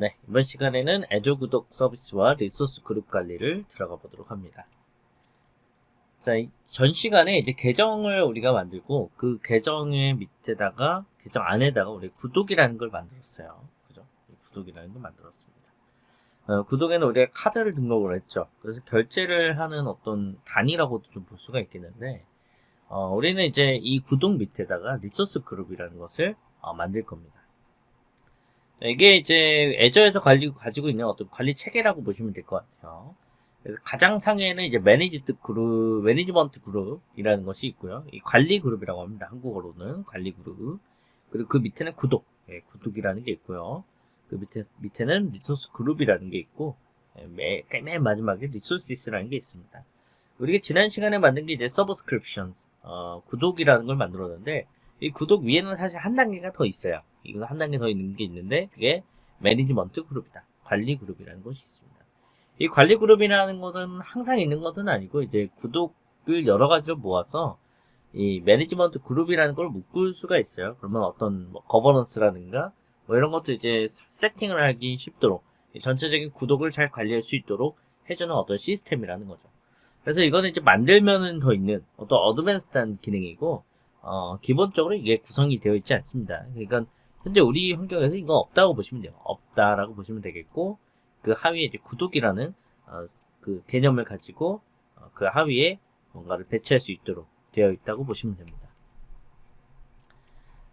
네, 이번 시간에는 Azure 구독 서비스와 resource group 관리를 들어가 보도록 합니다. 자, 전 시간에 이제 계정을 우리가 만들고 그 계정의 밑에다가 계정 안에다가 우리 구독이라는 걸 만들었어요. 그죠? 구독이라는 걸 만들었습니다. 어, 구독에는 우리가 카드를 등록을 했죠. 그래서 결제를 하는 어떤 단위라고도 좀 볼 수가 있겠는데 어, 우리는 이제 이 구독 밑에다가 resource group이라는 것을 어, 만들 겁니다. 이게 이제 애저에서 관리, 가지고 있는 어떤 관리 체계라고 보시면 될 것 같아요. 그래서 가장 상에는 이제 managed group, management group이라는 것이 있고요. 이 관리 그룹이라고 합니다. 한국어로는 관리 그룹. 그리고 그 밑에는 구독, 예, 구독이라는 게 있고요. 그 밑에, 밑에는 resource group이라는 게 있고, 예, 맨, 맨 마지막에 resources라는 게 있습니다. 우리가 지난 시간에 만든 게 이제 subscription, 어, 구독이라는 걸 만들었는데, 이 구독 위에는 사실 한 단계가 더 있어요. 이거 한 단계 더 있는 게 있는데 그게 management group이다. 관리 그룹이라는 것이 있습니다. 이 관리 그룹이라는 것은 항상 있는 것은 아니고 이제 구독을 여러 가지로 모아서 이 management group이라는 걸 묶을 수가 있어요. 그러면 어떤 뭐 governance라든가 뭐 이런 것도 이제 세팅을 하기 쉽도록 전체적인 구독을 잘 관리할 수 있도록 해주는 어떤 시스템이라는 거죠. 그래서 이거는 이제 만들면은 더 있는 어떤 어드밴스한 기능이고 어, 기본적으로 이게 구성이 되어 있지 않습니다. 그러니까 현재 우리 환경에서 이거 없다고 보시면 돼요. 없다라고 보시면 되겠고 그 하위에 이제 구독이라는 어, 그 개념을 가지고 어, 그 하위에 뭔가를 배치할 수 있도록 되어 있다고 보시면 됩니다.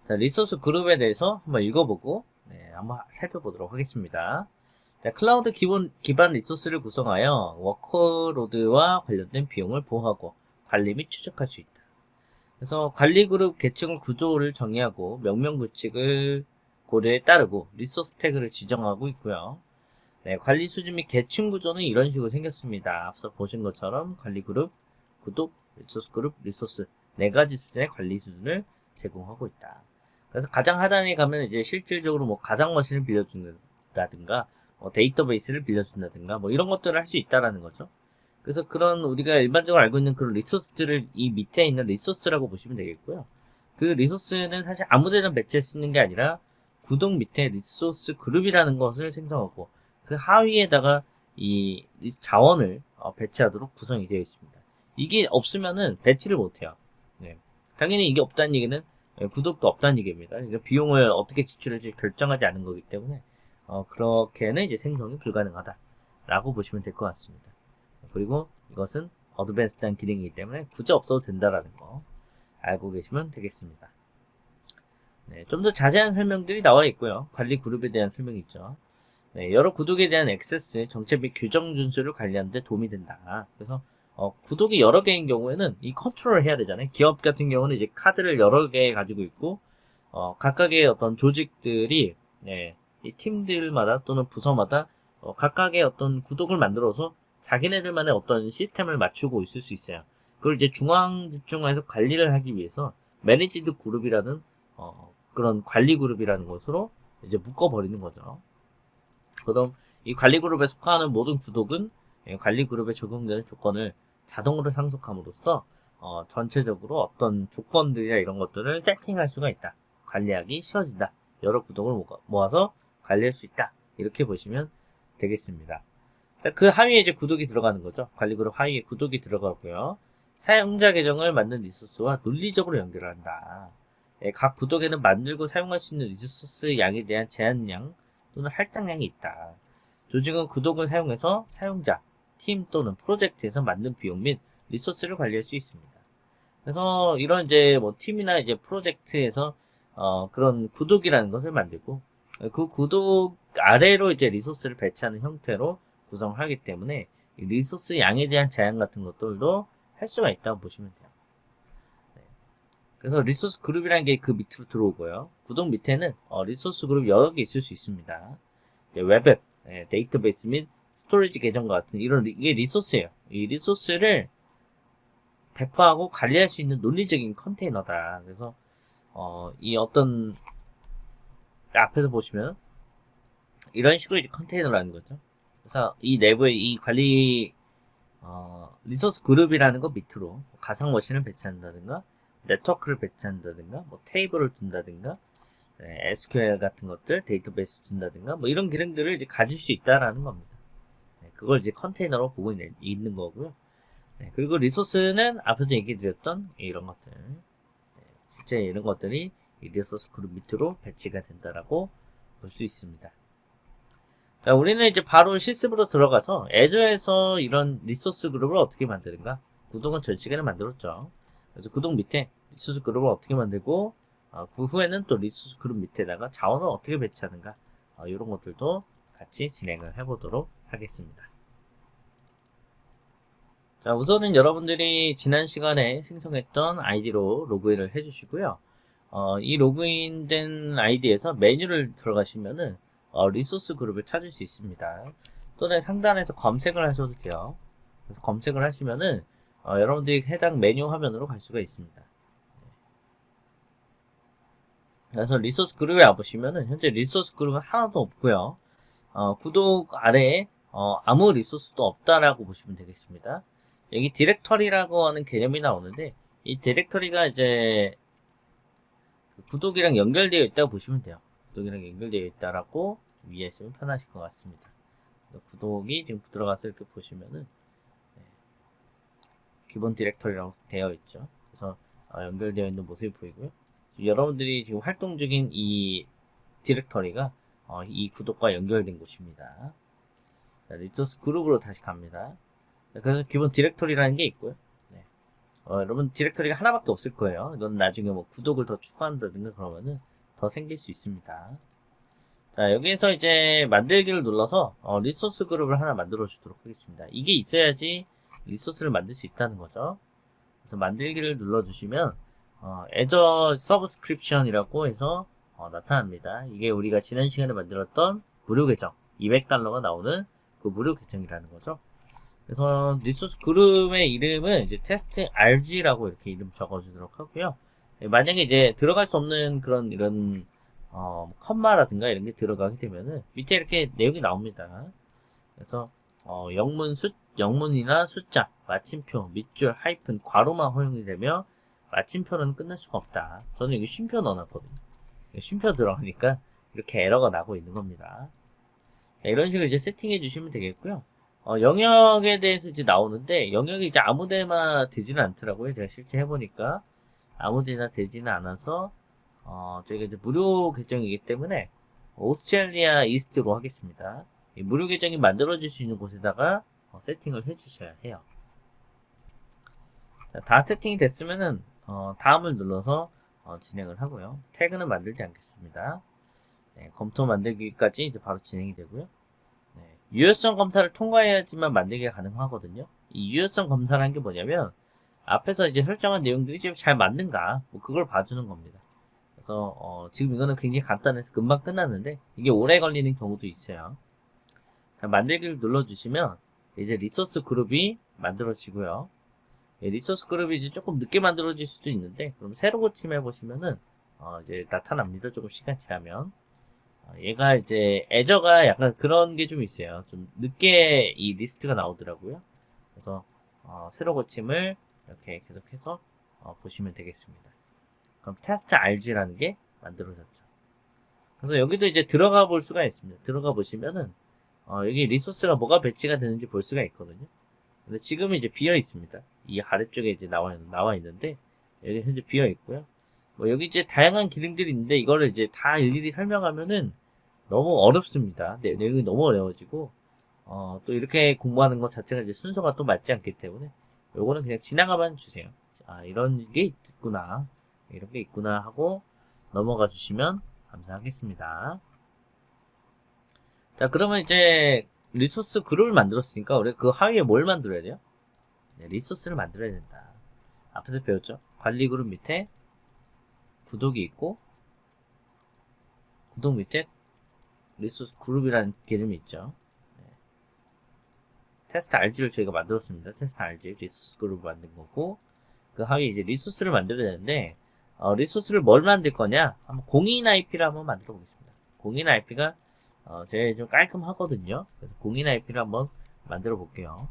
자, 리소스 그룹에 대해서 한번 읽어보고 네, 한번 살펴보도록 하겠습니다. 자, 클라우드 기본, 기반 resource를 구성하여 workload와 관련된 비용을 보호하고 관리 및 추적할 수 있다. 그래서 관리그룹 계층을 구조를 정의하고 명명 규칙을 고려에 따르고 resource 태그를 지정하고 있고요. 네, 관리 수준 및 계층 구조는 이런 식으로 생겼습니다. 앞서 보신 것처럼 관리그룹, 구독, resource group, resource 네 가지 수준의 관리 수준을 제공하고 있다. 그래서 가장 하단에 가면 이제 실질적으로 뭐 가상 머신을 빌려준다든가 뭐 데이터베이스를 빌려준다든가 뭐 이런 것들을 할 수 있다라는 거죠. 그래서 그런 우리가 일반적으로 알고 있는 그런 resource들을 이 밑에 있는 resource라고 보시면 되겠고요. 그 resource는 사실 아무데나 배치할 수 있는 게 아니라 구독 밑에 resource group이라는 것을 생성하고 그 하위에다가 이 자원을 어, 배치하도록 구성이 되어 있습니다. 이게 없으면은 배치를 못해요. 네. 당연히 이게 없다는 얘기는 예, 구독도 없다는 얘기입니다. 그러니까 비용을 어떻게 지출할지 결정하지 않은 거기 때문에 어, 그렇게는 이제 생성이 불가능하다라고 보시면 될 것 같습니다. 그리고 이것은 어드밴스드한 기능이기 때문에 굳이 없어도 된다라는 거 알고 계시면 되겠습니다. 네, 좀 더 자세한 설명들이 나와 있고요. 관리 그룹에 대한 설명이 있죠. 네, 여러 구독에 대한 액세스, 정책 및 규정 준수를 관리하는 데 도움이 된다. 그래서 어, 구독이 여러 개인 경우에는 이 컨트롤을 해야 되잖아요. 기업 같은 경우는 이제 카드를 여러 개 가지고 있고 어, 각각의 어떤 조직들이 네, 이 팀들마다 또는 부서마다 어, 각각의 어떤 구독을 만들어서 자기네들만의 어떤 시스템을 맞추고 있을 수 있어요. 그걸 이제 중앙 집중화해서 관리를 하기 위해서 매니지드 그룹이라는 어, 그런 관리 그룹이라는 것으로 이제 묶어버리는 거죠. 그럼 이 관리 그룹에 속하는 모든 구독은 관리 그룹에 적용되는 조건을 자동으로 상속함으로써 어, 전체적으로 어떤 조건들이나 이런 것들을 세팅할 수가 있다. 관리하기 쉬워진다. 여러 구독을 모아서 관리할 수 있다. 이렇게 보시면 되겠습니다. 자, 그 하위에 이제 구독이 들어가는 거죠. 관리그룹 하위에 구독이 들어가고요. 사용자 계정을 만든 리소스와 논리적으로 연결한다. 예, 각 구독에는 만들고 사용할 수 있는 리소스 양에 대한 제한량 또는 할당량이 있다. 조직은 구독을 사용해서 사용자, 팀 또는 프로젝트에서 만든 비용 및 resource를 관리할 수 있습니다. 그래서 이런 이제 뭐 팀이나 이제 프로젝트에서 어 그런 구독이라는 것을 만들고 그 구독 아래로 이제 resource를 배치하는 형태로 구성을 하기 때문에 resource 양에 대한 제한 같은 것들도 할 수가 있다고 보시면 돼요. 네. 그래서 resource group이라는 게 그 밑으로 들어오고요. 구독 밑에는 어, resource group 여러 개 있을 수 있습니다. 네, 웹앱, 네, 데이터베이스 및 스토리지 계정과 같은 이런 이게 리소스예요. 이 리소스를 배포하고 관리할 수 있는 논리적인 컨테이너다. 그래서 어, 이 어떤 앞에서 보시면 이런 식으로 이제 컨테이너라는 거죠. 그래서 이 내부에 이 관리 어, 리소스 그룹이라는 거 밑으로 가상 머신을 배치한다든가 네트워크를 배치한다든가 뭐 테이블을 둔다든가 네, SQL 같은 것들, 데이터베이스 둔다든가, 뭐 이런 기능들을 이제 가질 수 있다라는 겁니다. 네, 그걸 이제 컨테이너로 보고 있는, 있는 거고요. 네, 그리고 리소스는 앞에서 얘기 드렸던 이런 것들, 네, 실제 이런 것들이 이 리소스 그룹 밑으로 배치가 된다라고 볼 수 있습니다. 자, 우리는 이제 바로 실습으로 들어가서 애저에서 이런 리소스 그룹을 어떻게 만드는가? 구독은 전 시간에 만들었죠. 그래서 구독 밑에 리소스 그룹을 어떻게 만들고 어, 그 후에는 또 리소스 그룹 밑에다가 자원을 어떻게 배치하는가 어, 이런 것들도 같이 진행을 해보도록 하겠습니다. 자, 우선은 여러분들이 지난 시간에 생성했던 아이디로 로그인을 해주시고요. 어, 이 로그인된 아이디에서 메뉴를 들어가시면은 어, 리소스 그룹을 찾을 수 있습니다. 또는 상단에서 검색을 하셔도 돼요. 그래서 검색을 하시면은 어, 여러분들이 해당 메뉴 화면으로 갈 수가 있습니다. 그래서 리소스 그룹에 와보시면은 현재 리소스 그룹은 하나도 없고요. 어, 구독 아래에 어, 아무 리소스도 없다라고 보시면 되겠습니다. 여기 디렉터리라고 하는 개념이 나오는데 이 디렉터리가 이제 구독이랑 연결되어 있다고 보시면 돼요. 구독이랑 연결되어 있다라고 이해하시면 편하실 것 같습니다. 구독이 지금 들어가서 이렇게 보시면은 네, 기본 디렉터리라고 되어 있죠. 그래서 어, 연결되어 있는 모습이 보이고요. 여러분들이 지금 활동 중인 이 디렉터리가 어, 이 구독과 연결된 곳입니다. 자, 리소스 그룹으로 다시 갑니다. 그래서 기본 디렉터리라는 게 있고요. 네. 어, 여러분 디렉터리가 하나밖에 없을 거예요. 이건 나중에 뭐 구독을 더 추가한다든가 그러면은 더 생길 수 있습니다. 자, 여기에서 이제 만들기를 눌러서 어, 리소스 그룹을 하나 만들어 주도록 하겠습니다. 이게 있어야지 리소스를 만들 수 있다는 거죠. 그래서 만들기를 눌러 주시면 어, Azure subscription이라고 해서 어, 나타납니다. 이게 우리가 지난 시간에 만들었던 무료 계정 200달러가 나오는 그 무료 계정이라는 거죠. 그래서 리소스 그룹의 이름은 이제 테스트 RG라고 이렇게 이름 적어주도록 하고요. 예, 만약에 이제 들어갈 수 없는 그런 이런 어, 컴마라든가 이런 게 들어가게 되면은 밑에 이렇게 내용이 나옵니다. 그래서 어, 영문 숫 영문이나 숫자, 마침표, 밑줄, 하이픈, 괄호만 허용이 되며 마침표는 끝낼 수가 없다. 저는 여기 쉼표 넣어놨거든요. 쉼표 들어가니까 이렇게 에러가 나고 있는 겁니다. 네, 이런 식으로 이제 세팅해 주시면 되겠고요. 어, 영역에 대해서 이제 나오는데 영역이 이제 아무데나 되지는 않더라고요. 제가 실제 해보니까 아무데나 되지는 않아서 어, 저희가 이제 무료 계정이기 때문에 오스트레일리아 이스트로 하겠습니다. 무료 계정이 만들어질 수 있는 곳에다가 어, 세팅을 해주셔야 해요. 자, 다 세팅이 됐으면은 어, 다음을 눌러서 어, 진행을 하고요. 태그는 만들지 않겠습니다. 네, 검토 만들기까지 이제 바로 진행이 되고요. 네, 유효성 검사를 통과해야지만 만들기가 가능하거든요. 이 유효성 검사라는 게 뭐냐면 앞에서 이제 설정한 내용들이 잘 맞는가 뭐 그걸 봐주는 겁니다. 그래서 어, 지금 이거는 굉장히 간단해서 금방 끝났는데 이게 오래 걸리는 경우도 있어요. 자, 만들기를 눌러주시면 이제 리소스 그룹이 만들어지고요. 예, 리소스 그룹이 이제 조금 늦게 만들어질 수도 있는데 그럼 새로 고침해 보시면은 어, 이제 나타납니다. 조금 시간 지나면 어, 얘가 이제 Azure가 약간 그런 게 좀 있어요. 좀 늦게 이 리스트가 나오더라고요. 그래서 어, 새로 고침을 이렇게 계속해서 어, 보시면 되겠습니다. 그럼 테스트 RG라는 게 만들어졌죠. 그래서 여기도 이제 들어가 볼 수가 있습니다. 들어가 보시면은 어, 여기 리소스가 뭐가 배치가 되는지 볼 수가 있거든요. 근데 지금은 이제 비어 있습니다. 이 아래쪽에 이제 나와, 나와 있는데, 여기 현재 비어 있고요. 뭐 여기 이제 다양한 기능들이 있는데, 이거를 이제 다 일일이 설명하면은 너무 어렵습니다. 내, 내용이 너무 어려워지고, 어, 또 이렇게 공부하는 것 자체가 이제 순서가 또 맞지 않기 때문에, 요거는 그냥 지나가만 주세요. 아, 이런 게 있구나. 이런 게 있구나 하고 넘어가 주시면 감사하겠습니다. 자, 그러면 이제 리소스 그룹을 만들었으니까 우리 그 하위에 뭘 만들어야 돼요? 네, 리소스를 만들어야 된다. 앞에서 배웠죠? 관리 그룹 밑에 구독이 있고 구독 밑에 리소스 그룹이라는 개념이 있죠. 네. 테스트 RG를 저희가 만들었습니다. 테스트 RG 리소스 그룹을 만든 거고 그 하위에 이제 리소스를 만들어야 되는데 어, 리소스를 뭘 만들 거냐? 한번 공인 IP를 한번 만들어 보겠습니다. 공인 IP가 어, 제일 좀 깔끔하거든요. 그래서 공인 IP를 한번 만들어 볼게요.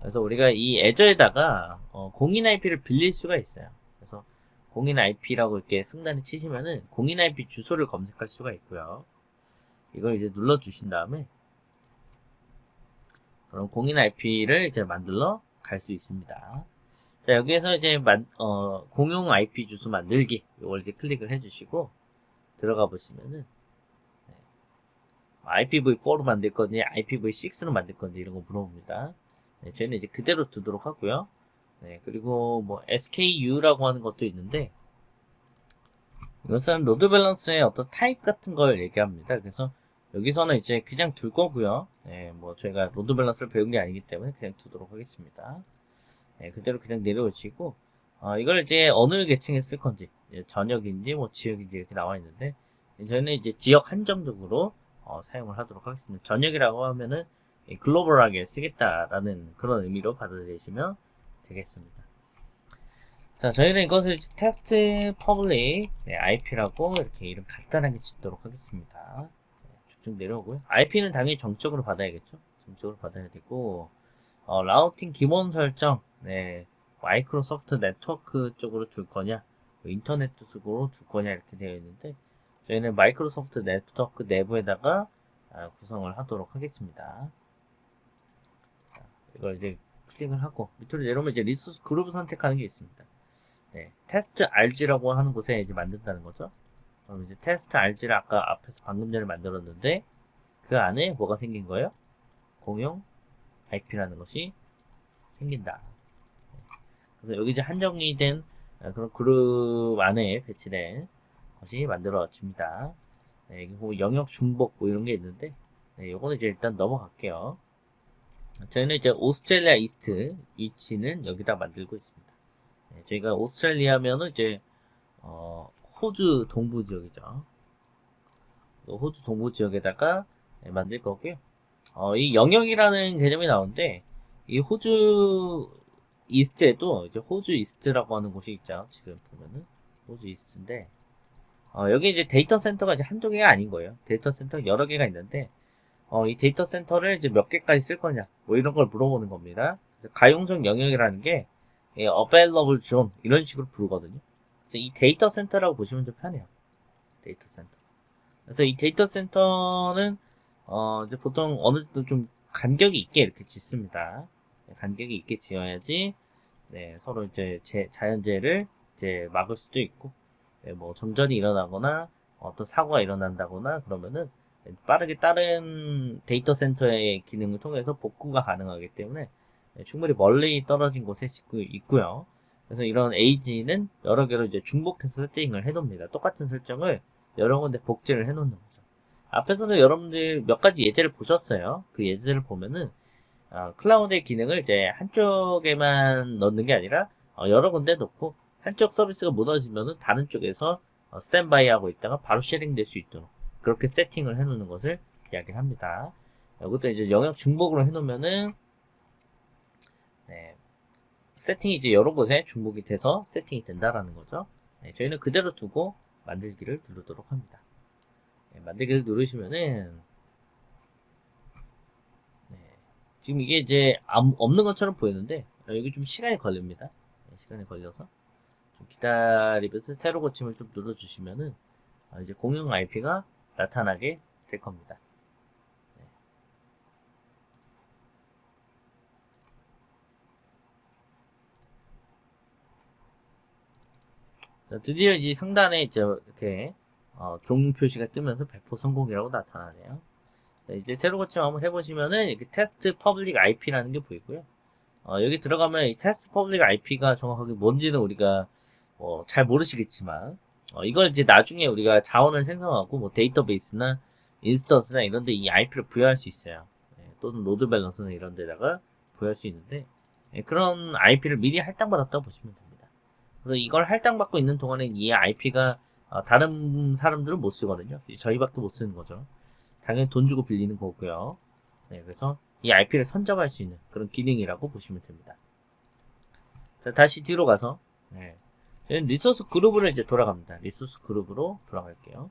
그래서 우리가 이 Azure에다가 어, 공인 IP를 빌릴 수가 있어요. 그래서 공인 IP라고 이렇게 상단에 치시면은 공인 IP 주소를 검색할 수가 있고요. 이걸 이제 눌러 주신 다음에 그럼 공인 IP를 이제 만들러 갈 수 있습니다. 자, 여기에서 이제 만, 어, 공용 IP 주소 만들기 이걸 이제 클릭을 해주시고 들어가 보시면은 네. IPv4로 만들 건지 IPv6로 만들 건지 이런 거 물어봅니다. 네, 저희는 이제 그대로 두도록 하고요. 네, 그리고 뭐 SKU라고 하는 것도 있는데 이것은 load balance의 어떤 타입 같은 걸 얘기합니다. 그래서 여기서는 이제 그냥 둘 거고요. 네, 뭐 저희가 load balance를 배운 게 아니기 때문에 그냥 두도록 하겠습니다. 네, 그대로 그냥 내려오시고 어, 이걸 이제 어느 계층에 쓸 건지 전역인지 뭐 지역인지 이렇게 나와 있는데 저희는 이제 지역 한정적으로 어, 사용을 하도록 하겠습니다. 전역이라고 하면은 글로벌하게 쓰겠다라는 그런 의미로 받아들이시면 되겠습니다. 자, 저희는 이것을 테스트 public 네, IP라고 이렇게 이름 간단하게 짓도록 하겠습니다. 네, 쭉쭉 내려오고요. IP는 당연히 정적으로 받아야겠죠. 정적으로 받아야 되고 어, 라우팅 기본 설정 네, 마이크로소프트 네트워크 쪽으로 줄 거냐 뭐 인터넷 쪽으로 줄 거냐 이렇게 되어 있는데 저희는 마이크로소프트 네트워크 내부에다가 아, 구성을 하도록 하겠습니다. 자, 이걸 이제 클릭을 하고 밑으로 내려오면 이제 리소스 그룹을 선택하는 게 있습니다. 네, 테스트 RG라고 하는 곳에 이제 만든다는 거죠. 그럼 이제 테스트 RG를 아까 앞에서 방금 전에 만들었는데 그 안에 뭐가 생긴 거예요? 공용 IP라는 것이 생긴다. 그래서 여기 이제 한정이 된 그런 그룹 안에 배치된 것이 만들어집니다. 네, 여기 뭐 영역 중복 뭐 이런 게 있는데 네, 요거는 이제 일단 넘어갈게요. 저희는 이제 오스트레일리아 이스트 위치는 여기다 만들고 있습니다. 네, 저희가 오스트레일리아면은 이제 어, 호주 동부 지역이죠. 호주 동부 지역에다가 네, 만들 거고요. 어, 이 영역이라는 개념이 나오는데 이 호주 East에도 이제 호주 East라고 하는 곳이 있죠. 지금 보면은 호주 East인데 어, 여기 이제 데이터 센터가 이제 한두 개가 아닌 거예요. 데이터 센터 여러 개가 있는데 어, 이 데이터 센터를 이제 몇 개까지 쓸 거냐 뭐 이런 걸 물어보는 겁니다. 가용성 영역이라는 게 예, available zone 이런 식으로 부르거든요. 그래서 이 데이터 센터라고 보시면 좀 편해요. 데이터 센터. 그래서 이 데이터 센터는 어, 이제 보통 어느 정도 좀 간격이 있게 이렇게 짓습니다. 네, 간격이 있게 지어야지 네, 서로 이제 제, 자연재해를 이제 막을 수도 있고 네, 뭐 정전이 일어나거나 어떤 사고가 일어난다거나 그러면은 빠르게 다른 데이터 센터의 기능을 통해서 복구가 가능하기 때문에 네, 충분히 멀리 떨어진 곳에 있고요. 그래서 이런 에이지는 여러 개로 이제 중복해서 세팅을 해놓습니다. 똑같은 설정을 여러 군데 복제를 해놓는 거죠. 앞에서는 여러분들 몇 가지 예제를 보셨어요. 그 예제를 보면은 어, 클라우드의 기능을 이제 한쪽에만 넣는 게 아니라 어, 여러 군데 놓고 한쪽 서비스가 무너지면은 다른 쪽에서 어, 스탠바이 하고 있다가 바로 쉐링 될 수 있도록 그렇게 세팅을 해 놓는 것을 이야기를 합니다. 이것도 이제 영역 중복으로 해 놓으면은 네, 세팅이 이제 여러 곳에 중복이 돼서 세팅이 된다라는 거죠. 네, 저희는 그대로 두고 만들기를 누르도록 합니다. 네, 만들기를 누르시면은 지금 이게 이제 없는 것처럼 보이는데 여기 좀 시간이 걸립니다. 네, 시간이 걸려서 좀 기다리면서 새로 고침을 좀 눌러주시면은 아, 이제 공용 IP가 나타나게 될 겁니다. 네. 자, 드디어 이제 상단에 이제 이렇게 어, 종 표시가 뜨면서 100% 성공이라고 나타나네요. 네, 이제 새로 고침 한번 해보시면은 이렇게 테스트 public IP라는 게 보이고요. 어, 여기 들어가면 이 테스트 public IP가 정확하게 뭔지는 우리가 어, 잘 모르시겠지만 어, 이걸 이제 나중에 우리가 자원을 생성하고 뭐 데이터베이스나 instance나 이런 데 이 IP를 부여할 수 있어요. 네, 또는 load balance나 이런 데다가 부여할 수 있는데 네, 그런 IP를 미리 할당받았다고 보시면 됩니다. 그래서 이걸 할당받고 있는 동안에 이 IP가 어, 다른 사람들은 못 쓰거든요. 저희밖에 못 쓰는 거죠. 당연히 돈 주고 빌리는 거고요. 네, 그래서 이 IP를 선점할 수 있는 그런 기능이라고 보시면 됩니다. 자, 다시 뒤로 가서 네. resource 그룹으로 이제 돌아갑니다. resource 그룹으로 돌아갈게요.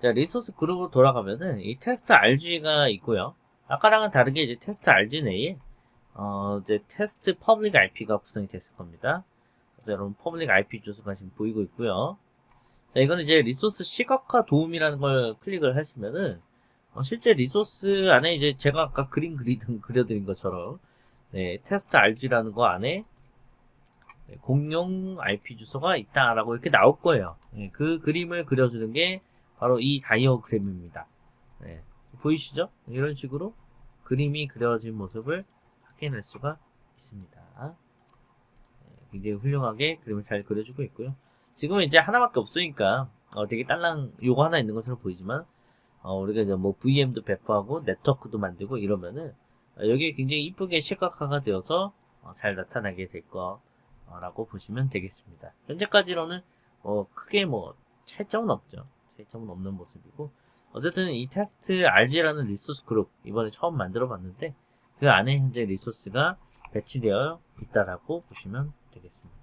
자, resource 그룹으로 돌아가면은 이 테스트 RG가 있고요. 아까랑은 다르게 이제 테스트 RG 내에 어, 이제 테스트 public IP가 구성이 됐을 겁니다. 그래서 여러분 public IP 주소가 지금 보이고 있고요. 자, 이거는 이제 resource 시각화 도움이라는 걸 클릭을 하시면은 어, 실제 resource 안에 이제 제가 아까 그림 그리든 그려드린 것처럼 네, 테스트 RG라는 거 안에 네, 공용 IP 주소가 있다라고 이렇게 나올 거예요. 네, 그 그림을 그려주는 게 바로 이 다이어그램입니다. 네, 보이시죠? 이런 식으로 그림이 그려진 모습을 확인할 수가 있습니다. 네, 굉장히 훌륭하게 그림을 잘 그려주고 있고요. 지금은 이제 하나밖에 없으니까 어, 되게 딸랑 요거 하나 있는 것으로 보이지만 어, 우리가 이제 뭐 VM도 배포하고 네트워크도 만들고 이러면은 어, 여기에 굉장히 이쁘게 시각화가 되어서 어, 잘 나타나게 될 거라고 보시면 되겠습니다. 현재까지로는 어, 크게 뭐 차이점은 없죠. 차이점은 없는 모습이고 어쨌든 이 테스트 RG라는 resource 그룹 이번에 처음 만들어 봤는데 그 안에 현재 resource가 배치되어 있다라고 보시면 되겠습니다.